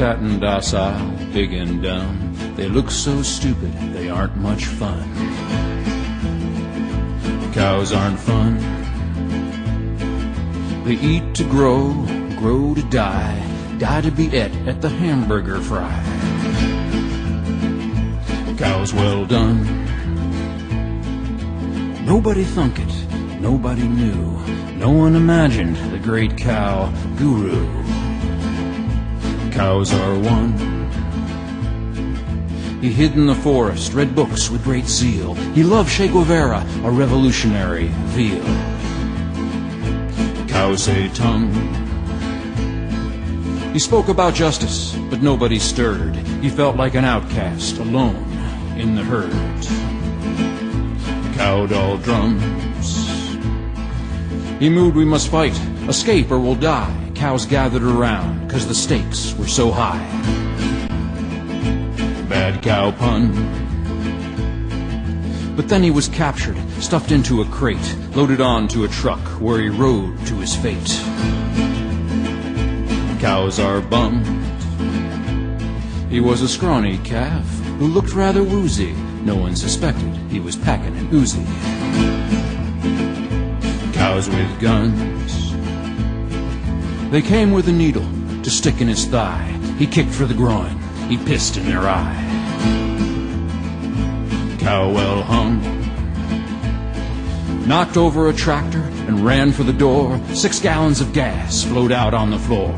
fat and docile, big and dumb. They look so stupid, they aren't much fun. Cows aren't fun. They eat to grow, grow to die, die to be et at the hamburger fry. Cows well done. Nobody thunk it, nobody knew, no one imagined the great cow guru. Cows are one. He hid in the forest, read books with great zeal. He loved Che Guevara, a revolutionary veal. Cow Tse Tung. He spoke about justice, but nobody stirred. He felt like an outcast, alone in the herd. Cow doll drums. He moved, we must fight, escape or we'll die. Cows gathered around, cause the stakes were so high. Bad cow pun. But then he was captured, stuffed into a crate, loaded onto a truck where he rode to his fate. Cows are bummed. He was a scrawny calf who looked rather woozy. No one suspected he was packing an Uzi. Cows with guns. They came with a needle to stick in his thigh. He kicked for the groin. He pissed in their eye. Cow well hung. Knocked over a tractor and ran for the door. Six gallons of gas flowed out on the floor.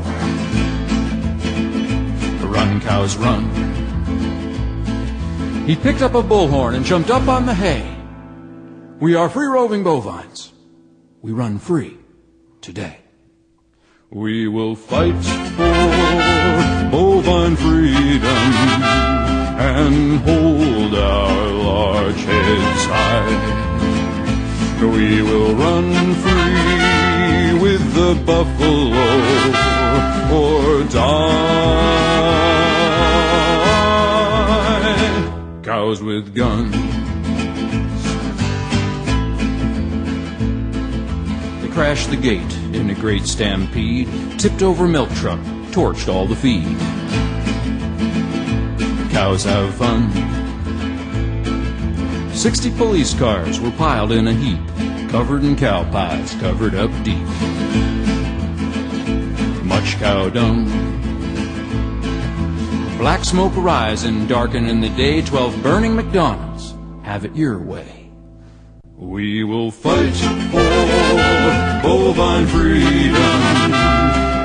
The run, cows, run. He picked up a bullhorn and jumped up on the hay. We are free roving bovines. We run free today. We will fight for bovine freedom and hold our large heads high. We will run free with the buffalo or die. Cows with guns. They crash the gate in a great stampede, tipped over milk truck, torched all the feed. Cows have fun. Sixty police cars were piled in a heap, covered in cow pies, covered up deep. Much cow dung. Black smoke arising, darkening the day. Twelve burning McDonald's. Have it your way. We will fight for bovine freedom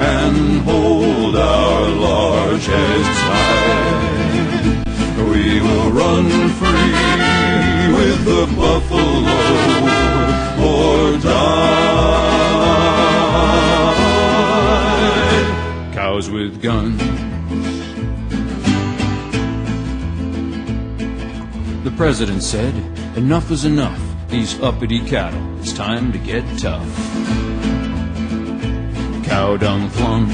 and hold our large heads high. We will run free with the buffalo or die. Cows with guns. The president said, enough is enough. These uppity cattle, it's time to get tough. Cow dung flung.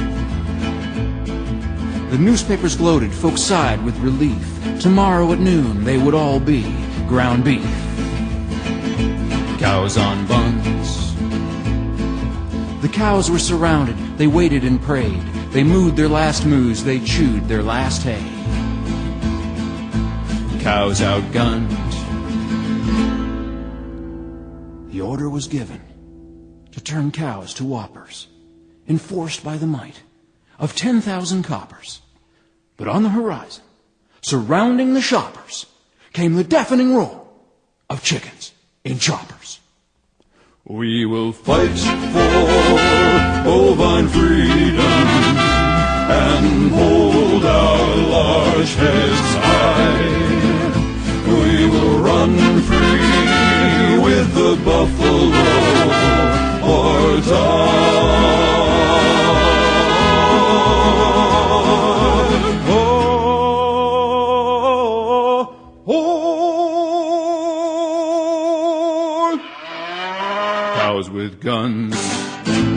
The newspapers gloated, folks sighed with relief. Tomorrow at noon they would all be ground beef. Cows on buns. The cows were surrounded, they waited and prayed. They mooed their last moos, they chewed their last hay. Cows outgunned. The order was given to turn cows to whoppers, enforced by the might of 10,000 coppers. But on the horizon, surrounding the shoppers, came the deafening roar of chickens in choppers. We will fight for bovine freedom and cows with guns.